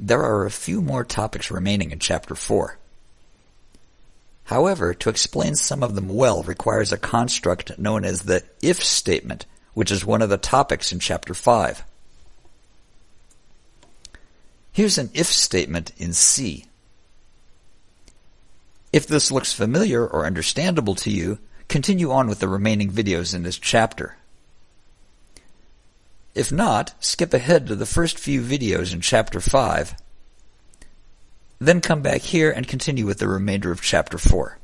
there are a few more topics remaining in Chapter 4. However, to explain some of them well requires a construct known as the if statement, which is one of the topics in Chapter 5. Here's an if statement in C. If this looks familiar or understandable to you, continue on with the remaining videos in this chapter. If not, skip ahead to the first few videos in Chapter 5, then come back here and continue with the remainder of Chapter 4.